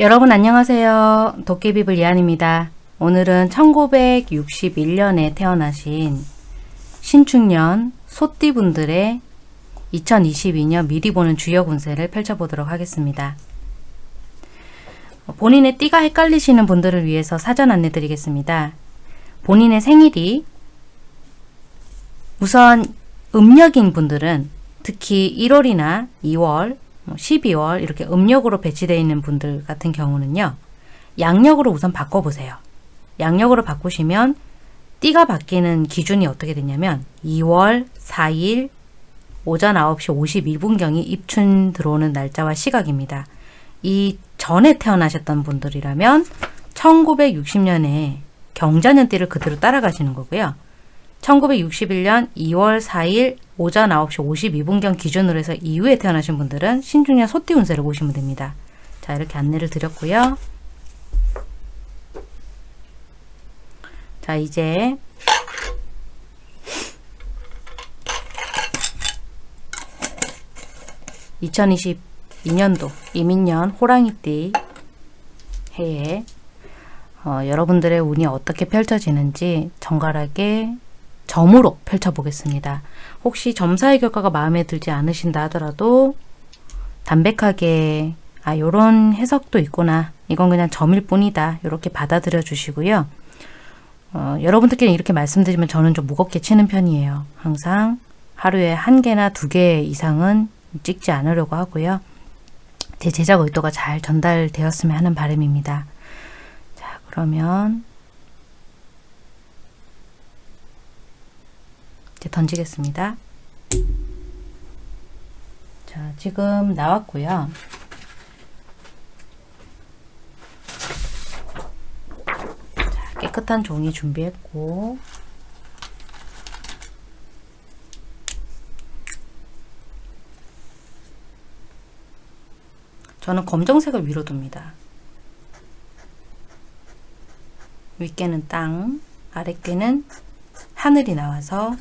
여러분 안녕하세요. 도깨비불 예안입니다. 오늘은 1961년에 태어나신 신축년 소띠분들의 2022년 미리 보는 주요 운세를 펼쳐보도록 하겠습니다. 본인의 띠가 헷갈리시는 분들을 위해서 사전 안내 드리겠습니다. 본인의 생일이 우선 음력인 분들은 특히 1월이나 2월, 12월 뭐 이렇게 음력으로 배치되어 있는 분들 같은 경우는요. 양력으로 우선 바꿔보세요. 양력으로 바꾸시면 띠가 바뀌는 기준이 어떻게 되냐면 2월 4일 오전 9시 52분경이 입춘 들어오는 날짜와 시각입니다. 이 전에 태어나셨던 분들이라면 1960년에 경자년띠를 그대로 따라가시는 거고요. 1961년 2월 4일 오전 9시 52분경 기준으로 해서 이후에 태어나신 분들은 신중년 소띠 운세를 보시면 됩니다. 자 이렇게 안내를 드렸고요. 자 이제 (2022년도) 이민년 호랑이띠 해에 어, 여러분들의 운이 어떻게 펼쳐지는지 정갈하게 점으로 펼쳐보겠습니다. 혹시 점사의 결과가 마음에 들지 않으신다 하더라도 담백하게 아 요런 해석도 있구나 이건 그냥 점일 뿐이다 이렇게 받아들여 주시고요. 어, 여러분들끼리 이렇게 말씀드리면 저는 좀 무겁게 치는 편이에요. 항상 하루에 한 개나 두 개 이상은 찍지 않으려고 하고요. 제 제작 의도가 잘 전달되었으면 하는 바람입니다. 자 그러면 이제 던지겠습니다. 자, 지금 나왔고요. 자, 깨끗한 종이 준비했고 저는 검정색을 위로 둡니다. 윗개는 땅, 아랫개는 하늘이 나와서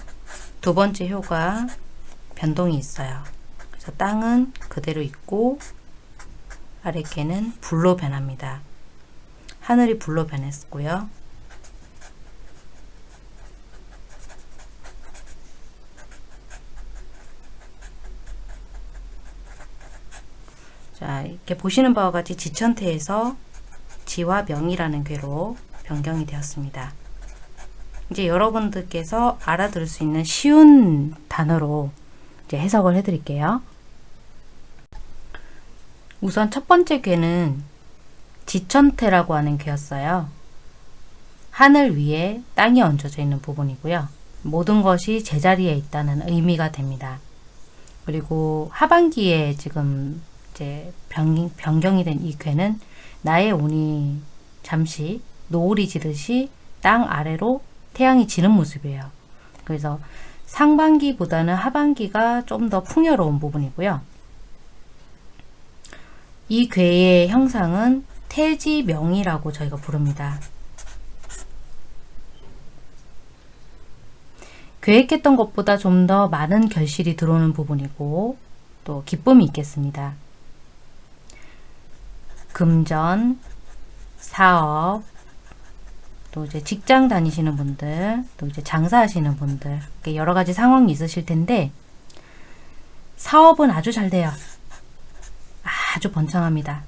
두 번째 효가 변동이 있어요. 그래서 땅은 그대로 있고 아랫개는 불로 변합니다. 하늘이 불로 변했고요. 자 이렇게 보시는 바와 같이 지천태에서 지와 명이라는 괴로 변경이 되었습니다. 이제 여러분들께서 알아들을 수 있는 쉬운 단어로 이제 해석을 해드릴게요. 우선 첫 번째 괴는 지천태라고 하는 괴였어요. 하늘 위에 땅이 얹어져 있는 부분이고요. 모든 것이 제자리에 있다는 의미가 됩니다. 그리고 하반기에 지금 이제 변, 변경이 된 이 괴는 나의 운이 잠시 노을이 지듯이 땅 아래로 태양이 지는 모습이에요. 그래서 상반기보다는 하반기가 좀 더 풍요로운 부분이고요. 이 괴의 형상은 태지명이라고 저희가 부릅니다. 계획했던 것보다 좀 더 많은 결실이 들어오는 부분이고 또 기쁨이 있겠습니다. 금전, 사업, 또 이제 직장 다니시는 분들, 또 이제 장사하시는 분들, 여러 가지 상황이 있으실 텐데, 사업은 아주 잘 돼요. 아주 번창합니다.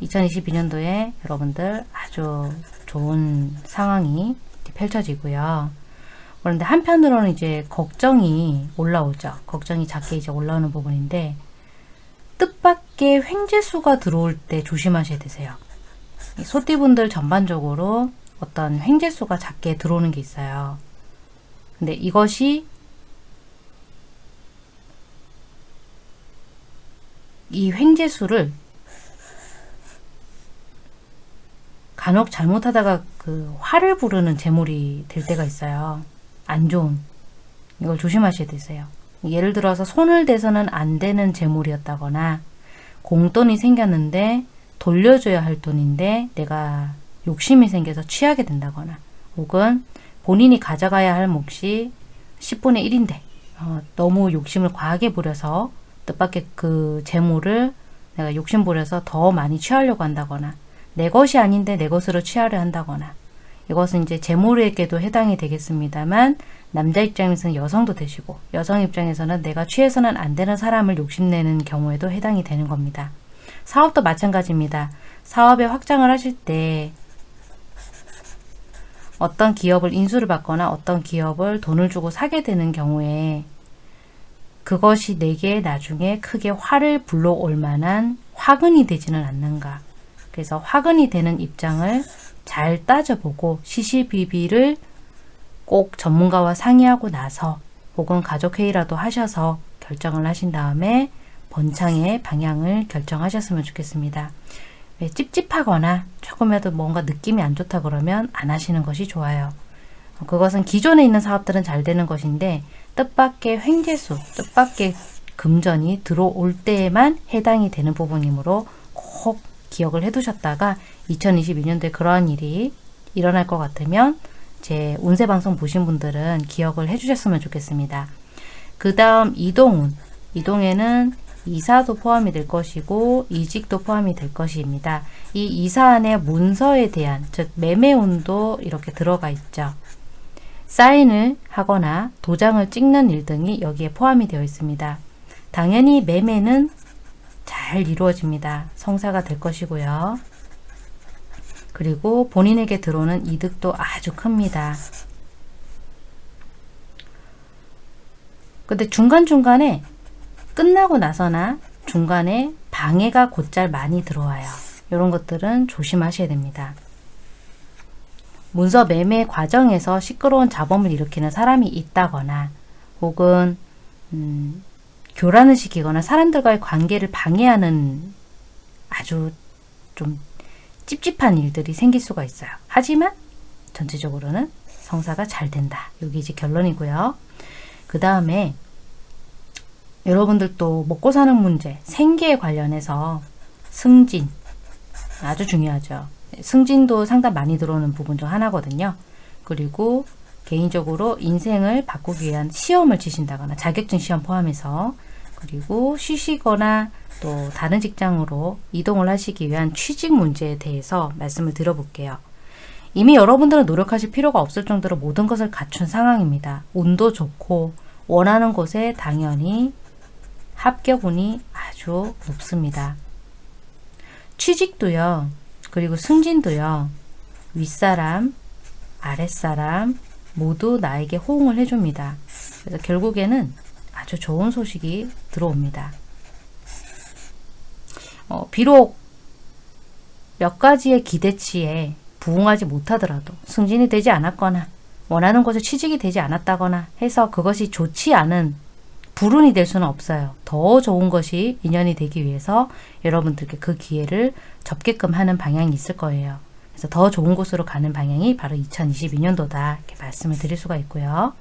2022년도에 여러분들 아주 좋은 상황이 펼쳐지고요. 그런데 한편으로는 이제 걱정이 올라오죠. 걱정이 작게 이제 올라오는 부분인데, 뜻밖의 횡재수가 들어올 때 조심하셔야 되세요. 소띠분들 전반적으로 어떤 횡재수가 작게 들어오는 게 있어요. 근데 이것이 이 횡재수를 간혹 잘못하다가 그 화를 부르는 재물이 될 때가 있어요. 안 좋은. 이걸 조심하셔야 되세요. 예를 들어서 손을 대서는 안 되는 재물이었다거나 공돈이 생겼는데 돌려줘야 할 돈인데 내가 욕심이 생겨서 취하게 된다거나 혹은 본인이 가져가야 할 몫이 10분의 1인데 어, 너무 욕심을 과하게 부려서 뜻밖의 그 재물을 내가 욕심 부려서 더 많이 취하려고 한다거나 내 것이 아닌데 내 것으로 취하려 한다거나 이것은 이제 재물에게도 해당이 되겠습니다만 남자 입장에서는 여성도 되시고 여성 입장에서는 내가 취해서는 안 되는 사람을 욕심내는 경우에도 해당이 되는 겁니다. 사업도 마찬가지입니다. 사업의 확장을 하실 때 어떤 기업을 인수를 받거나 어떤 기업을 돈을 주고 사게 되는 경우에 그것이 내게 나중에 크게 화를 불러올 만한 화근이 되지는 않는가. 그래서 화근이 되는 입장을 잘 따져보고 시시비비를 꼭 전문가와 상의하고 나서 혹은 가족회의라도 하셔서 결정을 하신 다음에 번창의 방향을 결정하셨으면 좋겠습니다. 왜 찝찝하거나 조금이라도 뭔가 느낌이 안 좋다 그러면 안 하시는 것이 좋아요. 그것은 기존에 있는 사업들은 잘 되는 것인데 뜻밖의 횡재수, 뜻밖의 금전이 들어올 때에만 해당이 되는 부분이므로 꼭 기억을 해두셨다가 2022년도에 그러한 일이 일어날 것 같으면 제 운세 방송 보신 분들은 기억을 해주셨으면 좋겠습니다. 그 다음 이동운. 이동에는 이사도 포함이 될 것이고 이직도 포함이 될 것입니다. 이 이사안의 문서에 대한 즉 매매운도 이렇게 들어가 있죠. 사인을 하거나 도장을 찍는 일 등이 여기에 포함이 되어 있습니다. 당연히 매매는 잘 이루어집니다. 성사가 될 것이고요. 그리고 본인에게 들어오는 이득도 아주 큽니다. 근데 중간중간에 끝나고 나서나 중간에 방해가 곧잘 많이 들어와요. 이런 것들은 조심하셔야 됩니다. 문서 매매 과정에서 시끄러운 잡음을 일으키는 사람이 있다거나 혹은 음, 교란을 시키거나 사람들과의 관계를 방해하는 아주 좀 찝찝한 일들이 생길 수가 있어요. 하지만 전체적으로는 성사가 잘 된다. 여기 이제 결론이고요. 그 다음에 여러분들도 먹고 사는 문제, 생계에 관련해서 승진 아주 중요하죠. 승진도 상당 많이 들어오는 부분 중 하나거든요. 그리고 개인적으로 인생을 바꾸기 위한 시험을 치신다거나 자격증 시험 포함해서 그리고 쉬시거나 또 다른 직장으로 이동을 하시기 위한 취직 문제에 대해서 말씀을 드려볼게요. 이미 여러분들은 노력하실 필요가 없을 정도로 모든 것을 갖춘 상황입니다. 운도 좋고 원하는 곳에 당연히 합격운이 아주 높습니다. 취직도요. 그리고 승진도요. 윗사람, 아랫사람 모두 나에게 호응을 해줍니다. 그래서 결국에는 아주 좋은 소식이 들어옵니다. 어, 비록 몇 가지의 기대치에 부응하지 못하더라도 승진이 되지 않았거나 원하는 곳에 취직이 되지 않았다거나 해서 그것이 좋지 않은 불운이 될 수는 없어요. 더 좋은 것이 인연이 되기 위해서 여러분들께 그 기회를 접게끔 하는 방향이 있을 거예요. 그래서 더 좋은 곳으로 가는 방향이 바로 2022년도다 이렇게 말씀을 드릴 수가 있고요.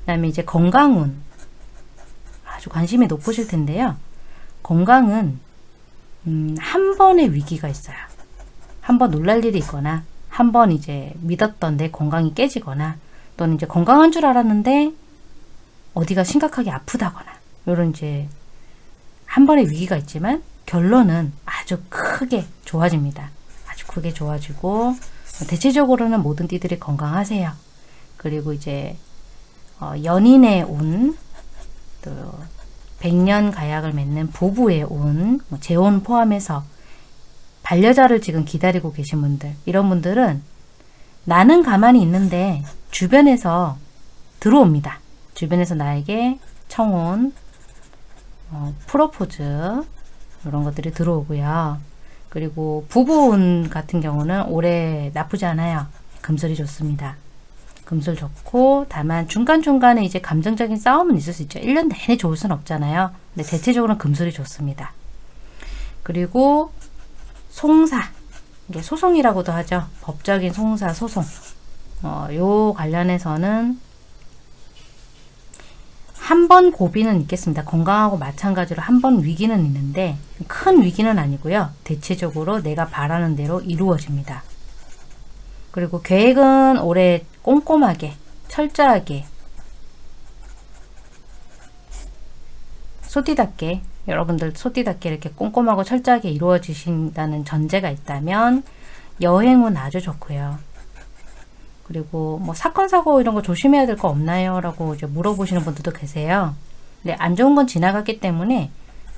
그 다음에 이제 건강운 아주 관심이 높으실 텐데요. 건강은 음, 한 번의 위기가 있어요. 한 번 놀랄 일이 있거나 한 번 이제 믿었던 내 건강이 깨지거나 또는 이제 건강한 줄 알았는데 어디가 심각하게 아프다거나 이런 이제 한 번의 위기가 있지만 결론은 아주 크게 좋아집니다. 아주 크게 좋아지고 대체적으로는 모든 띠들이 건강하세요. 그리고 이제 어, 연인의 운, 또 백년 가약을 맺는 부부의 운, 뭐 재혼 포함해서 반려자를 지금 기다리고 계신 분들 이런 분들은 나는 가만히 있는데 주변에서 들어옵니다. 주변에서 나에게 청혼, 어, 프로포즈 이런 것들이 들어오고요. 그리고 부부운 같은 경우는 올해 나쁘지 않아요. 금슬이 좋습니다. 금술 좋고 다만 중간중간에 이제 감정적인 싸움은 있을 수 있죠. 1년 내내 좋을 순 없잖아요. 근데 대체적으로는 금술이 좋습니다. 그리고 송사 이게 소송이라고도 하죠. 법적인 송사 소송 어, 요 관련해서는 한 번 고비는 있겠습니다. 건강하고 마찬가지로 한 번 위기는 있는데 큰 위기는 아니고요. 대체적으로 내가 바라는 대로 이루어집니다. 그리고 계획은 올해 꼼꼼하게 철저하게 소띠답게 여러분들 소띠답게 이렇게 꼼꼼하고 철저하게 이루어지신다는 전제가 있다면 여행은 아주 좋고요. 그리고 뭐 사건 사고 이런 거 조심해야 될 거 없나요? 라고 이제 물어보시는 분들도 계세요. 근데 안 좋은 건 지나갔기 때문에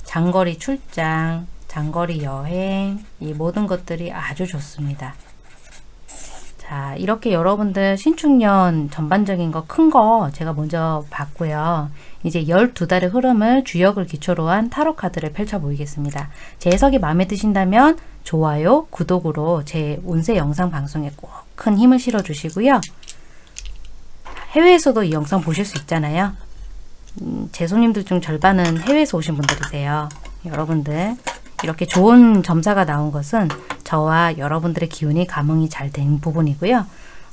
장거리 출장, 장거리 여행 이 모든 것들이 아주 좋습니다. 자 이렇게 여러분들 신축년 전반적인 거 큰거 제가 먼저 봤고요. 이제 12달의 흐름을 주역을 기초로 한 타로 카드를 펼쳐 보이겠습니다. 제 해석이 마음에 드신다면 좋아요, 구독으로 제 운세 영상 방송에 꼭 큰 힘을 실어 주시고요. 해외에서도 이 영상 보실 수 있잖아요. 음, 제 손님들 중 절반은 해외에서 오신 분들이세요. 여러분들 이렇게 좋은 점사가 나온 것은 저와 여러분들의 기운이 감흥이 잘 된 부분이고요.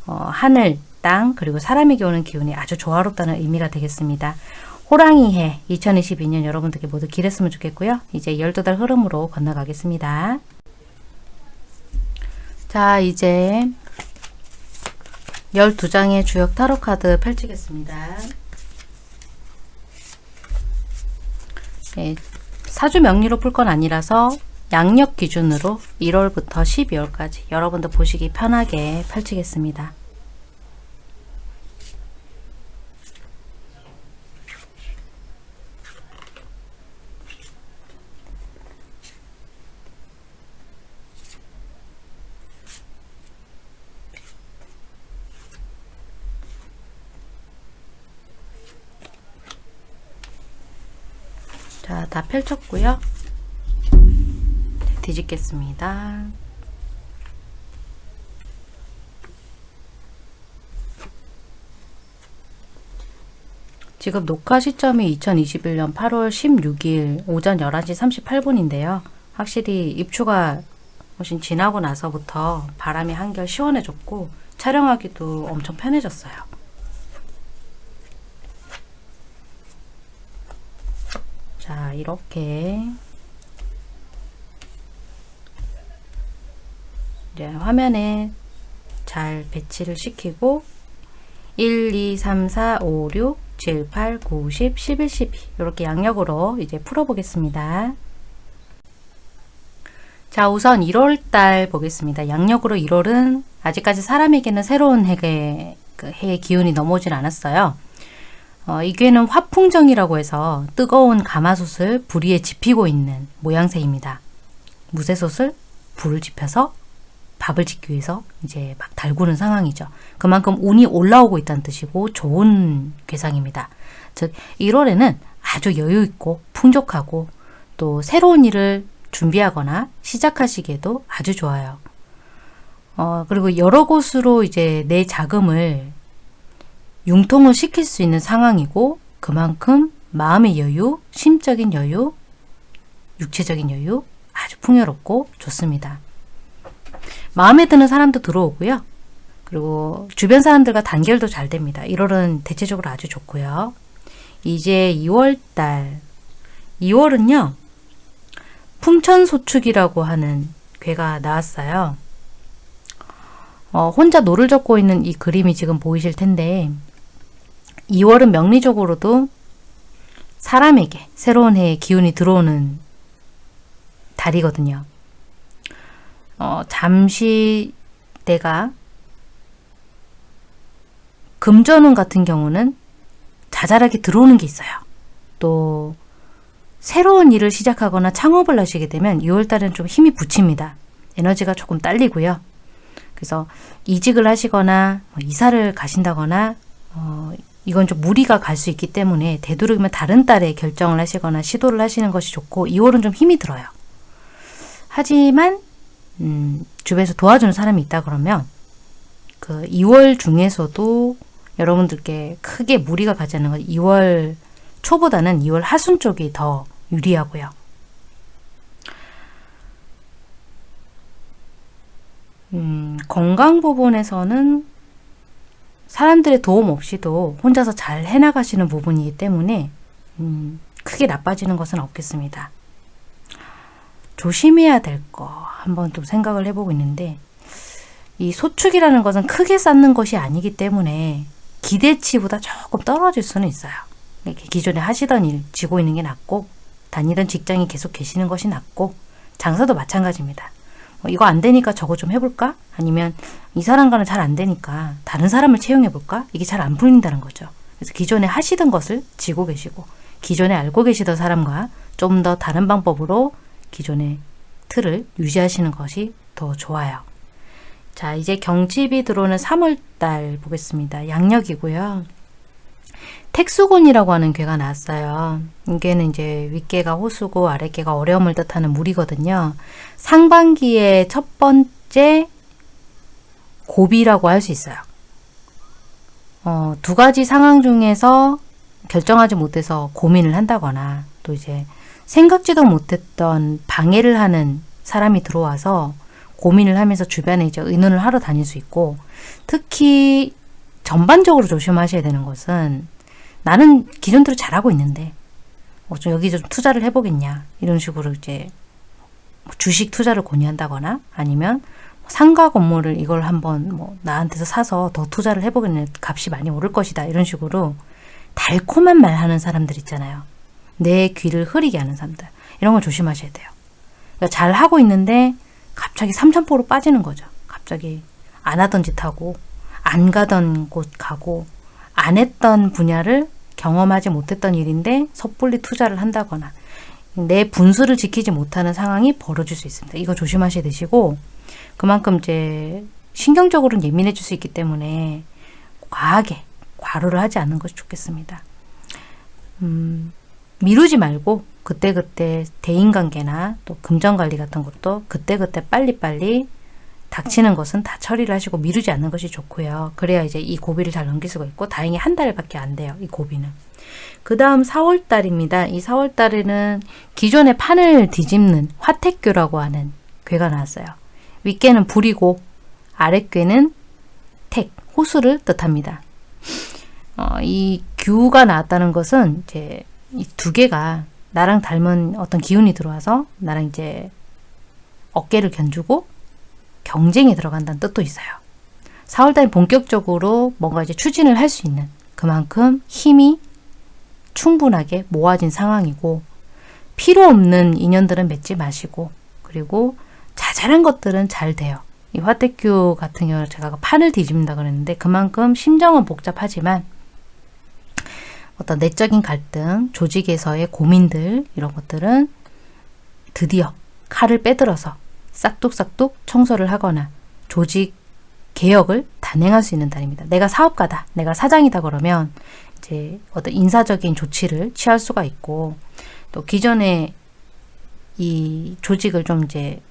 어, 하늘, 땅, 그리고 사람에게 오는 기운이 아주 조화롭다는 의미가 되겠습니다. 호랑이 해 2022년 여러분들께 모두 길했으면 좋겠고요. 이제 12달 흐름으로 건너가겠습니다. 자, 이제 12장의 주역 타로 카드 펼치겠습니다. 네, 사주 명리로 풀 건 아니라서 양력 기준으로 1월부터 12월까지 여러분들 보시기 편하게 펼치겠습니다. 자, 다 펼쳤고요. 뒤집겠습니다. 지금 녹화 시점이 2021년 8월 16일 오전 11시 38분인데요. 확실히 입추가 훨씬 지나고 나서부터 바람이 한결 시원해졌고 촬영하기도 엄청 편해졌어요. 자, 이렇게 이제 화면에 잘 배치를 시키고 1, 2, 3, 4, 5, 6, 7, 8, 9, 10, 11, 12 이렇게 양력으로 이제 풀어보겠습니다. 자 우선 1월달 보겠습니다. 양력으로 1월은 아직까지 사람에게는 새로운 그 해의 기운이 넘어오진 않았어요. 어, 이게는 화풍정이라고 해서 뜨거운 가마솥을 불 위에 지피고 있는 모양새입니다. 무쇠솥을 불을 지펴서 밥을 짓기 위해서 이제 막 달구는 상황이죠. 그만큼 운이 올라오고 있다는 뜻이고 좋은 괴상입니다. 즉 1월에는 아주 여유 있고 풍족하고 또 새로운 일을 준비하거나 시작하시기에도 아주 좋아요. 어, 그리고 여러 곳으로 이제 내 자금을 융통을 시킬 수 있는 상황이고 그만큼 마음의 여유, 심적인 여유, 육체적인 여유 아주 풍요롭고 좋습니다. 마음에 드는 사람도 들어오고요. 그리고 주변 사람들과 단결도 잘 됩니다. 1월은 대체적으로 아주 좋고요. 이제 2월달 2월은요. 풍천소축이라고 하는 괴가 나왔어요. 어, 혼자 노를 젓고 있는 이 그림이 지금 보이실 텐데 2월은 명리적으로도 사람에게 새로운 해의 기운이 들어오는 달이거든요. 어, 잠시 내가 금전운 같은 경우는 자잘하게 들어오는 게 있어요. 또 새로운 일을 시작하거나 창업을 하시게 되면 2월달은 좀 힘이 붙입니다. 에너지가 조금 딸리고요. 그래서 이직을 하시거나 뭐 이사를 가신다거나 어, 이건 좀 무리가 갈 수 있기 때문에 되도록이면 다른 달에 결정을 하시거나 시도를 하시는 것이 좋고 2월은 좀 힘이 들어요. 하지만 음, 주변에서 도와주는 사람이 있다 그러면 그 2월 중에서도 여러분들께 크게 무리가 가지 않는 건 2월 초보다는 2월 하순 쪽이 더 유리하고요. 음, 건강 부분에서는 사람들의 도움 없이도 혼자서 잘 해나가시는 부분이기 때문에 음, 크게 나빠지는 것은 없겠습니다. 조심해야 될 거 한번 또 생각을 해보고 있는데 이 소축이라는 것은 크게 쌓는 것이 아니기 때문에 기대치보다 조금 떨어질 수는 있어요. 기존에 하시던 일 쥐고 있는 게 낫고 다니던 직장에 계속 계시는 것이 낫고 장사도 마찬가지입니다. 뭐 이거 안 되니까 저거 좀 해볼까? 아니면 이 사람과는 잘 안 되니까 다른 사람을 채용해볼까? 이게 잘 안 풀린다는 거죠. 그래서 기존에 하시던 것을 지고 계시고 기존에 알고 계시던 사람과 좀 더 다른 방법으로 기존의 틀을 유지하시는 것이 더 좋아요. 자, 이제 경칩이 들어오는 3월달 보겠습니다. 양력이고요. 택수곤이라고 하는 괴가 나왔어요. 이게는 이제 윗개가 호수고 아랫개가 어려움을 뜻하는 물이거든요. 상반기의 첫 번째 고비라고 할 수 있어요. 어, 두 가지 상황 중에서 결정하지 못해서 고민을 한다거나 또 이제 생각지도 못했던 방해를 하는 사람이 들어와서 고민을 하면서 주변에 이제 의논을 하러 다닐 수 있고 특히 전반적으로 조심하셔야 되는 것은 나는 기존대로 잘하고 있는데 어, 좀 여기 좀 투자를 해보겠냐 이런 식으로 이제 뭐 주식 투자를 권유한다거나 아니면 상가 건물을 이걸 한번 뭐 나한테서 사서 더 투자를 해보겠네 값이 많이 오를 것이다 이런 식으로 달콤한 말 하는 사람들 있잖아요. 내 귀를 흐리게 하는 사람들. 이런 걸 조심하셔야 돼요. 그러니까 잘 하고 있는데 갑자기 삼천포로 빠지는 거죠. 갑자기 안 하던 짓 하고 안 가던 곳 가고 안 했던 분야를 경험하지 못했던 일인데 섣불리 투자를 한다거나 내 분수를 지키지 못하는 상황이 벌어질 수 있습니다. 이거 조심하셔야 되시고 그만큼 이제 신경적으로는 예민해질 수 있기 때문에 과하게 과로를 하지 않는 것이 좋겠습니다. 음, 미루지 말고 그때그때 대인관계나 또 금전관리 같은 것도 그때그때 빨리빨리 닥치는 것은 다 처리를 하시고 미루지 않는 것이 좋고요. 그래야 이제 이 고비를 잘 넘길 수가 있고 다행히 한 달밖에 안 돼요. 이 고비는. 그 다음 4월달입니다. 이 4월달에는 기존의 판을 뒤집는 화택교라고 하는 괴가 나왔어요. 윗괴는 불이고 아랫괴는 택, 호수를 뜻합니다. 어, 이 규가 나왔다는 것은 이제 이 두 개가 나랑 닮은 어떤 기운이 들어와서 나랑 이제 어깨를 견주고 경쟁에 들어간다는 뜻도 있어요. 4월달에 본격적으로 뭔가 이제 추진을 할 수 있는 그만큼 힘이 충분하게 모아진 상황이고 필요 없는 인연들은 맺지 마시고 그리고 자잘한 것들은 잘 돼요. 이 화태큐 같은 경우는 제가 판을 뒤집는다 그랬는데 그만큼 심정은 복잡하지만 어떤 내적인 갈등, 조직에서의 고민들 이런 것들은 드디어 칼을 빼들어서 싹둑싹둑 청소를 하거나 조직 개혁을 단행할 수 있는 달입니다. 내가 사업가다, 내가 사장이다 그러면 이제 어떤 인사적인 조치를 취할 수가 있고 또 기존에 이 조직을 좀 이제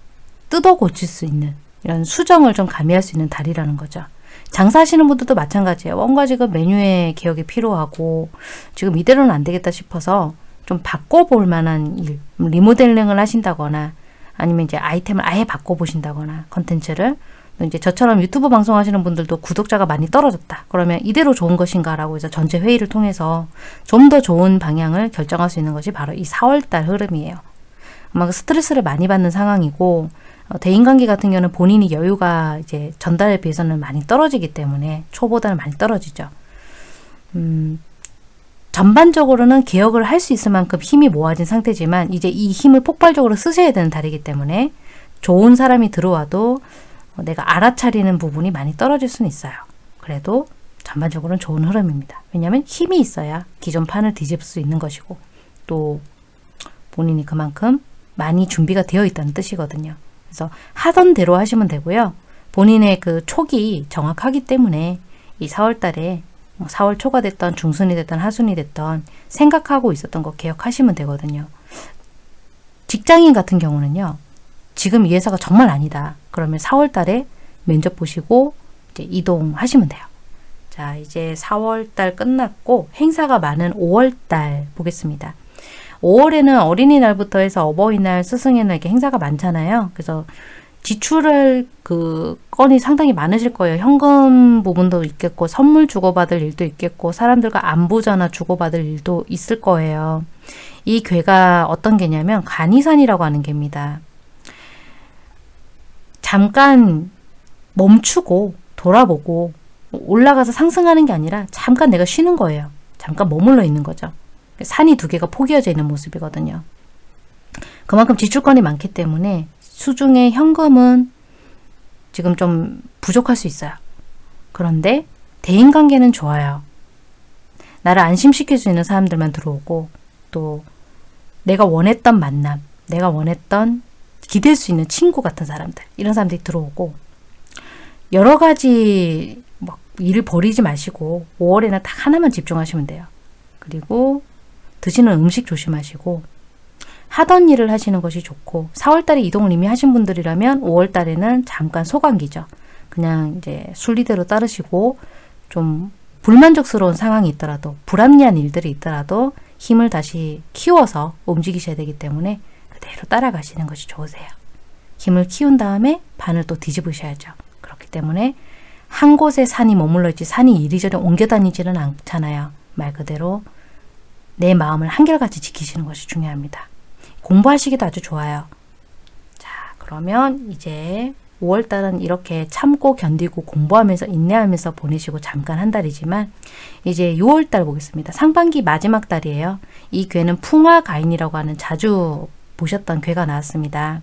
뜯어 고칠 수 있는 이런 수정을 좀 가미할 수 있는 달이라는 거죠. 장사하시는 분들도 마찬가지예요. 뭔가 지금 메뉴의 개혁이 필요하고 지금 이대로는 안 되겠다 싶어서 좀 바꿔볼 만한 일, 리모델링을 하신다거나 아니면 이제 아이템을 아예 바꿔보신다거나 컨텐츠를 이제 저처럼 유튜브 방송하시는 분들도 구독자가 많이 떨어졌다. 그러면 이대로 좋은 것인가 라고 해서 전체 회의를 통해서 좀 더 좋은 방향을 결정할 수 있는 것이 바로 이 4월달 흐름이에요. 아마 스트레스를 많이 받는 상황이고 어, 대인관계 같은 경우는 본인이 여유가 이제 전달에 비해서는 많이 떨어지기 때문에 초보다는 많이 떨어지죠. 음, 전반적으로는 개혁을 할 수 있을 만큼 힘이 모아진 상태지만 이제 이 힘을 폭발적으로 쓰셔야 되는 달이기 때문에 좋은 사람이 들어와도 내가 알아차리는 부분이 많이 떨어질 수는 있어요. 그래도 전반적으로는 좋은 흐름입니다. 왜냐하면 힘이 있어야 기존 판을 뒤집을 수 있는 것이고 또 본인이 그만큼 많이 준비가 되어 있다는 뜻이거든요. 그래서 하던 대로 하시면 되고요. 본인의 그 촉이 정확하기 때문에 이 4월달에 4월 뭐 초가 됐던 중순이 됐던 하순이 됐던 생각하고 있었던 거 개혁하시면 되거든요. 직장인 같은 경우는요. 지금 이 회사가 정말 아니다. 그러면 4월 달에 면접 보시고 이제 이동하시면 돼요. 자, 이제 4월 달 끝났고 행사가 많은 5월 달 보겠습니다. 5월에는 어린이날부터 해서 어버이날, 스승의 날 이렇게 행사가 많잖아요. 그래서 지출할 그 건이 상당히 많으실 거예요. 현금 부분도 있겠고 선물 주고받을 일도 있겠고 사람들과 전화 주고받을 일도 있을 거예요. 이 괴가 어떤 개냐면 간이산이라고 하는 개입니다. 잠깐 멈추고 돌아보고 올라가서 상승하는 게 아니라 잠깐 내가 쉬는 거예요. 잠깐 머물러 있는 거죠. 산이 두 개가 포개어져 있는 모습이거든요. 그만큼 지출권이 많기 때문에 수중에 현금은 지금 좀 부족할 수 있어요. 그런데 대인관계는 좋아요. 나를 있는 사람들만 들어오고 또 내가 원했던 만남, 내가 원했던 기댈 수 있는 친구 같은 사람들 이런 사람들이 들어오고 여러 가지 막 일을 버리지 마시고 5월에는 딱 하나만 집중하시면 돼요. 그리고 드시는 음식 조심하시고 하던 일을 하시는 것이 좋고 4월달에 이동을 이미 하신 분들이라면 5월달에는 잠깐 소강기죠. 그냥 이제 순리대로 따르시고 좀 불만족스러운 상황이 있더라도 불합리한 일들이 있더라도 힘을 다시 키워서 움직이셔야 되기 때문에 그대로 따라가시는 것이 좋으세요. 힘을 키운 다음에 반을 또 뒤집으셔야죠. 그렇기 때문에 한 곳에 산이 머물러 있지 산이 이리저리 옮겨 다니지는 않잖아요. 말 그대로 내 마음을 한결같이 지키시는 것이 중요합니다. 공부하시기도 아주 좋아요. 자, 그러면 이제 5월달은 이렇게 참고 견디고 공부하면서 인내하면서 보내시고 잠깐 한 달이지만 이제 6월달 보겠습니다. 상반기 마지막 달이에요. 이 괴는 풍화가인이라고 하는 자주 보셨던 괴가 나왔습니다.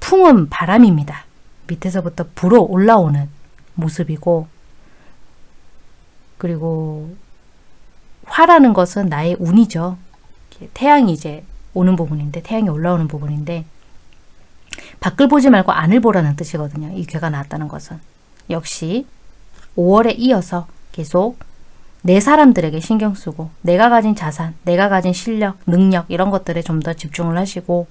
풍은 바람입니다. 밑에서부터 불어 올라오는 모습이고 그리고 화라는 것은 나의 운이죠. 태양이 이제 오는 부분인데 태양이 올라오는 부분인데 밖을 보지 말고 안을 보라는 뜻이거든요. 이 괴가 나왔다는 것은. 역시 5월에 이어서 계속 내 사람들에게 신경 쓰고 내가 가진 자산, 내가 가진 실력, 능력 이런 것들에 좀 더 집중을 하시고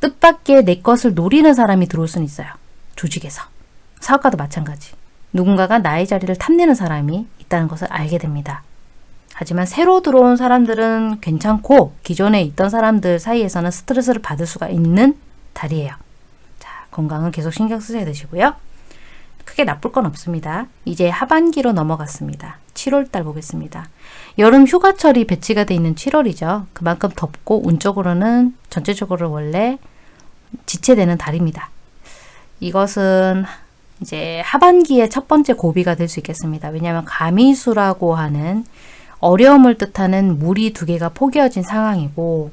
뜻밖의 내 것을 노리는 사람이 들어올 수는 있어요. 조직에서. 사업가도 마찬가지. 누군가가 나의 자리를 탐내는 사람이 있다는 것을 알게 됩니다. 하지만 새로 들어온 사람들은 괜찮고 기존에 있던 사람들 사이에서는 스트레스를 받을 수가 있는 달이에요. 자, 건강은 계속 신경 쓰셔야 되시고요. 크게 나쁠 건 없습니다. 이제 하반기로 넘어갔습니다. 7월달 보겠습니다. 여름 휴가철이 배치가 돼 있는 7월이죠. 그만큼 덥고 운적으로는 전체적으로 원래 지체되는 달입니다. 이것은 이제 하반기의 첫 번째 고비가 될 수 있겠습니다. 왜냐하면 가미수라고 하는 어려움을 뜻하는 물이 두 개가 포개어진 상황이고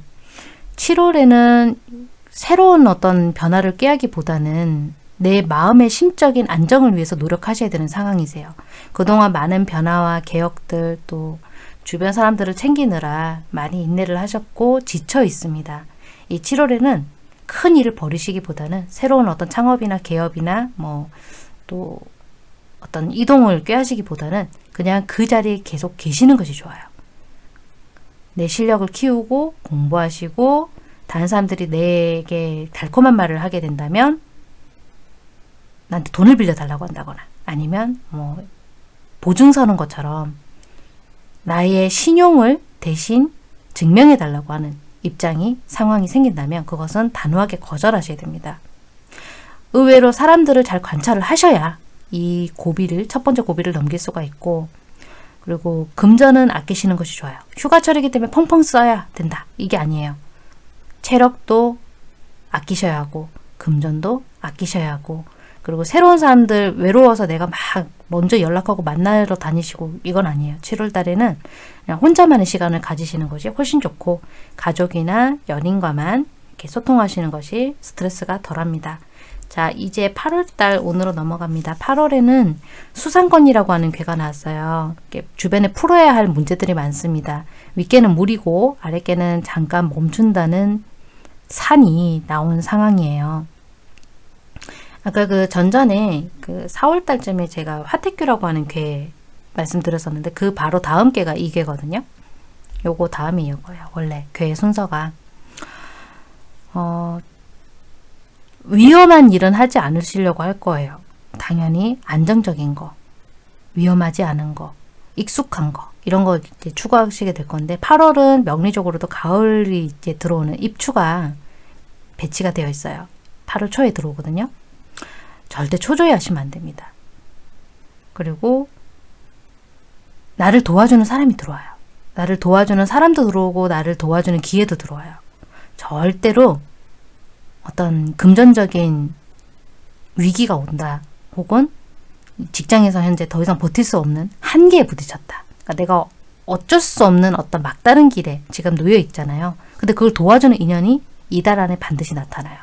7월에는 새로운 어떤 변화를 꾀하기보다는 내 마음의 심적인 안정을 위해서 노력하셔야 되는 상황이세요. 그동안 많은 변화와 개혁들 또 주변 사람들을 챙기느라 많이 인내를 하셨고 지쳐 있습니다. 이 7월에는 큰 일을 벌이시기보다는 새로운 어떤 창업이나 개업이나 뭐 또 어떤 이동을 꾀하시기보다는 그냥 그 자리에 계속 계시는 것이 좋아요. 내 실력을 키우고 공부하시고 다른 사람들이 내게 달콤한 말을 하게 된다면 나한테 돈을 빌려달라고 한다거나 아니면 뭐 보증 서는 것처럼 나의 신용을 대신 증명해 달라고 하는 입장이 상황이 생긴다면 그것은 단호하게 거절하셔야 됩니다. 의외로 사람들을 잘 관찰을 하셔야 이 고비를 첫 번째 고비를 넘길 수가 있고 그리고 금전은 아끼시는 것이 좋아요. 휴가철이기 때문에 펑펑 써야 된다. 이게 아니에요. 체력도 아끼셔야 하고 금전도 아끼셔야 하고 그리고 새로운 사람들 외로워서 내가 막 먼저 연락하고 만나러 다니시고 이건 아니에요. 7월 달에는 그냥 혼자만의 시간을 가지시는 것이 훨씬 좋고 가족이나 연인과만 이렇게 소통하시는 것이 스트레스가 덜합니다. 자 이제 8월달 오늘로 넘어갑니다. 8월에는 수상권이라고 하는 괴가 나왔어요. 주변에 풀어야 할 문제들이 많습니다. 윗개는 물이고 아랫개는 잠깐 멈춘다는 산이 나온 상황이에요. 아까 그 전전에 그 4월 달쯤에 제가 화택교라고 하는 괴 말씀드렸었는데 그 바로 다음 괴가 이 괴거든요. 요거 다음이 이거예요. 원래 괴의 순서가 어, 위험한 일은 하지 않으시려고 할 거예요. 당연히 안정적인 거, 위험하지 않은 거, 익숙한 거 이런 거 이제 추구하시게 될 건데 8월은 명리적으로도 가을이 이제 들어오는 입추가 배치가 되어 있어요. 8월 초에 들어오거든요. 절대 초조해 하시면 안 됩니다. 그리고 나를 도와주는 사람이 들어와요. 나를 도와주는 사람도 들어오고 나를 도와주는 기회도 들어와요. 절대로 어떤 금전적인 위기가 온다. 혹은 직장에서 현재 더 이상 버틸 수 없는 한계에 부딪혔다. 그러니까 내가 어쩔 수 없는 어떤 막다른 길에 지금 놓여 있잖아요. 근데 그걸 도와주는 인연이 이달 안에 반드시 나타나요.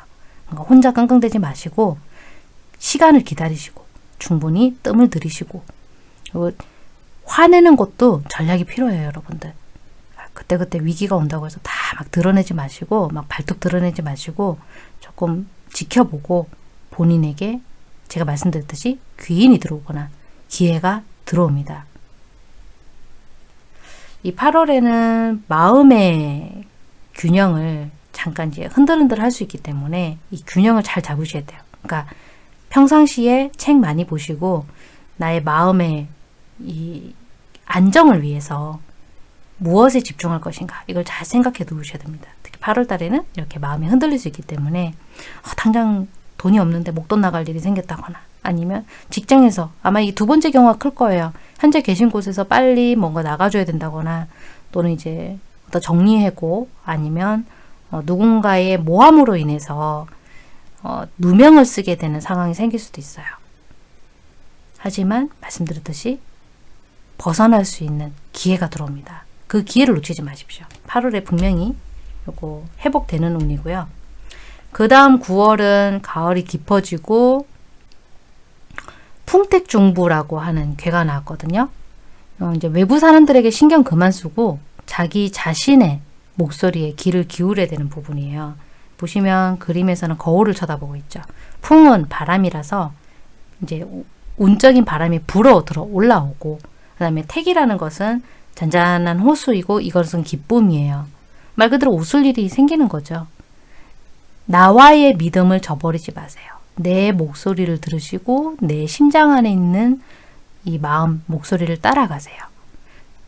그러니까 혼자 끙끙대지 마시고 시간을 기다리시고 충분히 뜸을 들이시고 화내는 것도 전략이 필요해요, 여러분들. 그때그때 위기가 온다고 해서 다 막 드러내지 마시고 막 발톱 드러내지 마시고 조금 지켜보고 본인에게 제가 말씀드렸듯이 귀인이 들어오거나 기회가 들어옵니다. 이 8월에는 마음의 균형을 잠깐 이제 흔들흔들 할 수 있기 때문에 이 균형을 잘 잡으셔야 돼요. 그러니까 평상시에 책 많이 보시고 나의 마음의 이 안정을 위해서 무엇에 집중할 것인가 이걸 잘 생각해 두셔야 됩니다. 특히 8월 달에는 이렇게 마음이 흔들릴 수 있기 때문에 어, 당장 돈이 없는데 목돈 나갈 일이 생겼다거나 아니면 직장에서 아마 이 두 번째 경우가 클 거예요. 현재 계신 곳에서 빨리 뭔가 나가줘야 된다거나 또는 이제 어떤 정리해고 아니면 어, 누군가의 모함으로 인해서 어, 누명을 쓰게 되는 상황이 생길 수도 있어요. 하지만 말씀드렸듯이 벗어날 수 있는 기회가 들어옵니다. 그 기회를 놓치지 마십시오. 8월에 분명히 요거 회복되는 운이고요. 그 다음 9월은 가을이 깊어지고 풍택중부라고 하는 괴가 나왔거든요. 어, 이제 외부 사람들에게 신경 그만 쓰고 자기 자신의 목소리에 귀를 기울여야 되는 부분이에요. 보시면 그림에서는 거울을 쳐다보고 있죠. 풍은 바람이라서 이제 운적인 바람이 불어 들어 올라오고 그 다음에 택이라는 것은 잔잔한 호수이고 이것은 기쁨이에요. 말 그대로 웃을 일이 생기는 거죠. 나와의 믿음을 저버리지 마세요. 내 목소리를 들으시고 내 심장 안에 있는 이 마음 목소리를 따라가세요.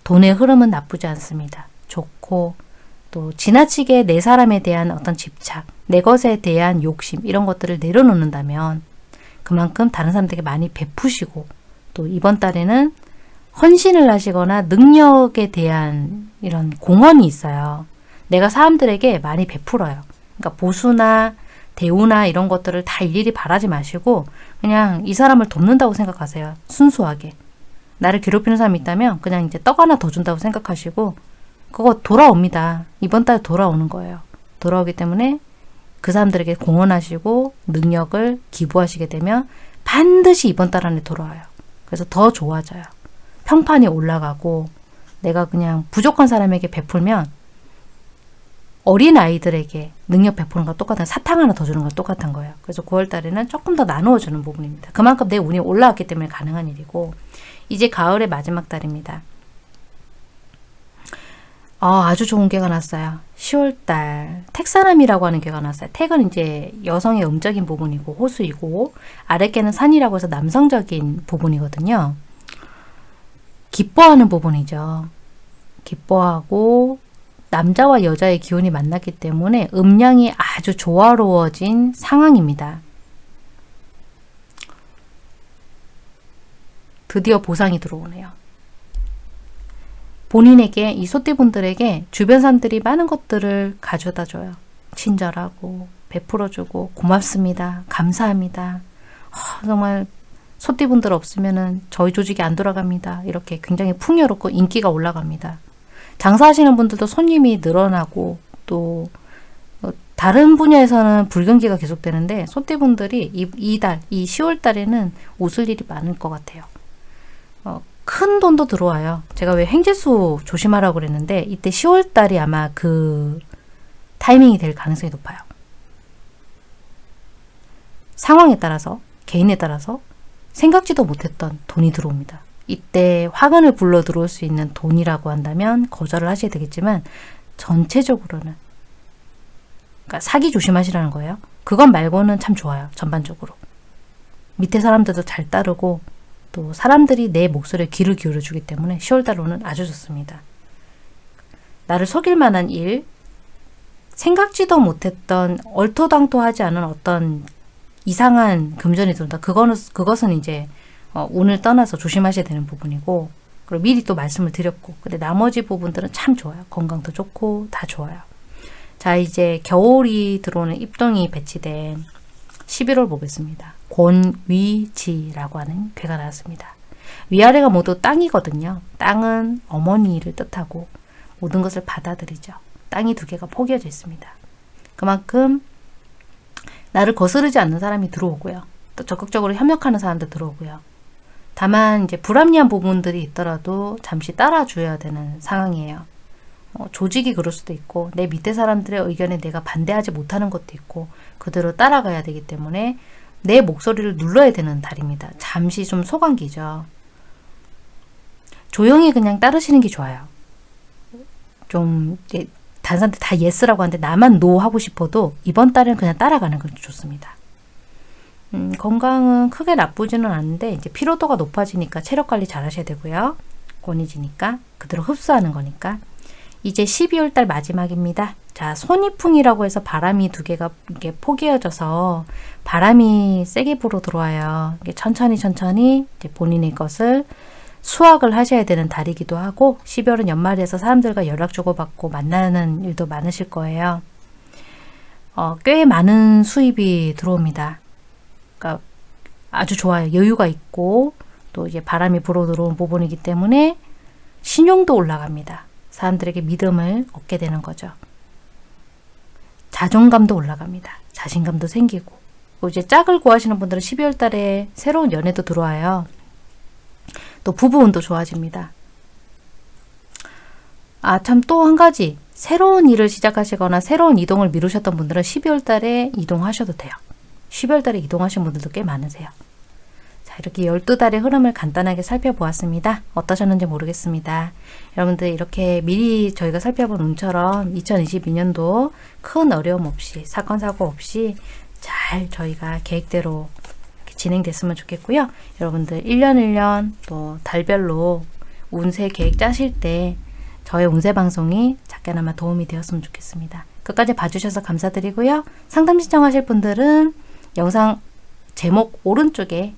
돈의 흐름은 나쁘지 않습니다. 좋고 또 지나치게 내 사람에 대한 어떤 집착, 내 것에 대한 욕심 이런 것들을 내려놓는다면 그만큼 다른 사람들에게 많이 베푸시고 또 이번 달에는 헌신을 하시거나 능력에 대한 이런 공헌이 있어요. 내가 사람들에게 많이 베풀어요. 그러니까 보수나 대우나 이런 것들을 다 일일이 바라지 마시고 그냥 이 사람을 돕는다고 생각하세요. 순수하게. 나를 괴롭히는 사람이 있다면 그냥 이제 떡 하나 더 준다고 생각하시고 그거 돌아옵니다. 이번 달 돌아오는 거예요. 돌아오기 때문에 그 사람들에게 공헌하시고 능력을 기부하시게 되면 반드시 이번 달 안에 돌아와요. 그래서 더 좋아져요. 평판이 올라가고 내가 그냥 부족한 사람에게 베풀면 어린 아이들에게 능력 베푸는 거 똑같은 사탕 하나 더 주는 거 똑같은 거예요. 그래서 9월 달에는 조금 더 나누어 주는 부분입니다. 그만큼 내 운이 올라왔기 때문에 가능한 일이고 이제 가을의 마지막 달입니다. 아, 아주 좋은 개가 났어요. 10월달 택사람이라고 하는 개가 났어요. 택은 이제 여성의 음적인 부분이고 호수이고 아랫개는 산이라고 해서 남성적인 부분이거든요. 기뻐하는 부분이죠. 기뻐하고 남자와 여자의 기운이 만났기 때문에 음량이 아주 조화로워진 상황입니다. 드디어 보상이 들어오네요. 본인에게 이 소띠분들에게 주변 사람들이 많은 것들을 가져다 줘요. 친절하고 베풀어주고 고맙습니다. 감사합니다. 어, 정말 소띠분들 없으면 저희 조직이 안 돌아갑니다. 이렇게 굉장히 풍요롭고 인기가 올라갑니다. 장사하시는 분들도 손님이 늘어나고 또 어, 다른 분야에서는 불경기가 계속되는데 소띠분들이 이, 이달, 이 10월 달에는 웃을 일이 많을 것 같아요. 어, 큰 돈도 들어와요. 제가 왜 횡재수 조심하라고 그랬는데 이때 10월 달이 아마 그 타이밍이 될 가능성이 높아요. 상황에 따라서 개인에 따라서 생각지도 못했던 돈이 들어옵니다. 이때 화근을 불러 들어올 수 있는 돈이라고 한다면 거절을 하셔야 되겠지만 전체적으로는 그러니까 사기 조심하시라는 거예요. 그것 말고는 참 좋아요. 전반적으로. 밑에 사람들도 잘 따르고 또 사람들이 내 목소리에 귀를 기울여 주기 때문에 10월 달로는 아주 좋습니다. 나를 속일 만한 일, 생각지도 못했던 얼토당토하지 않은 어떤 이상한 금전이 들어온다. 그거는, 그것은 이제 어, 운을 떠나서 조심하셔야 되는 부분이고 그리고 미리 또 말씀을 드렸고 근데 나머지 부분들은 참 좋아요. 건강도 좋고 다 좋아요. 자 이제 겨울이 들어오는 입동이 배치된 11월 보겠습니다. 곤위지라고 하는 괴가 나왔습니다. 위아래가 모두 땅이거든요. 땅은 어머니를 뜻하고 모든 것을 받아들이죠. 땅이 두 개가 포개져 있습니다. 그만큼 나를 거스르지 않는 사람이 들어오고요. 또 적극적으로 협력하는 사람도 들어오고요. 다만 이제 불합리한 부분들이 있더라도 잠시 따라줘야 되는 상황이에요. 어, 조직이 그럴 수도 있고 내 밑에 사람들의 의견에 내가 반대하지 못하는 것도 있고 그대로 따라가야 되기 때문에 내 목소리를 눌러야 되는 달입니다. 잠시 좀 소강기죠. 조용히 그냥 따르시는 게 좋아요. 좀 다른 사람들 다 yes라고 하는데 나만 no 하고 싶어도 이번 달은 그냥 따라가는 건 좋습니다. 음, 건강은 크게 나쁘지는 않은데 이제 피로도가 높아지니까 체력 관리 잘 하셔야 되고요. 곤이지니까 그대로 흡수하는 거니까 이제 12월 달 마지막입니다. 자, 손이풍이라고 해서 바람이 두 개가 이렇게 포개어져서 바람이 세게 불어 들어와요. 천천히 천천히 본인의 것을 수확을 하셔야 되는 달이기도 하고 12월은 연말에서 사람들과 연락 주고받고 만나는 일도 많으실 거예요. 어, 꽤 많은 수입이 들어옵니다. 그러니까 아주 좋아요. 여유가 있고 또 이제 바람이 불어 들어온 부분이기 때문에 신용도 올라갑니다. 사람들에게 믿음을 얻게 되는 거죠. 자존감도 올라갑니다. 자신감도 생기고 이제 짝을 구하시는 분들은 12월 달에 새로운 연애도 들어와요. 또 부부운도 좋아집니다. 아, 참 또 한 가지. 새로운 일을 시작하시거나 새로운 이동을 미루셨던 분들은 12월 달에 이동하셔도 돼요. 12월 달에 이동하신 분들도 꽤 많으세요. 자, 이렇게 12달의 흐름을 간단하게 살펴보았습니다. 어떠셨는지 모르겠습니다. 여러분들 이렇게 미리 저희가 살펴본 운처럼 2022년도 큰 어려움 없이 사건 사고 없이 잘 저희가 계획대로 진행됐으면 좋겠고요. 여러분들 1년 1년 또 달별로 운세 계획 짜실 때 저의 운세 방송이 작게나마 도움이 되었으면 좋겠습니다. 끝까지 봐주셔서 감사드리고요. 상담 신청하실 분들은 영상 제목 오른쪽에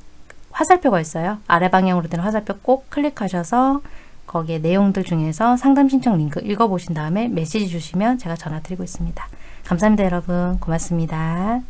화살표가 있어요. 아래 방향으로 된 화살표 꼭 클릭하셔서 거기에 내용들 중에서 상담 신청 링크 읽어보신 다음에 메시지 주시면 제가 전화 드리고 있습니다. 감사합니다 여러분. 고맙습니다.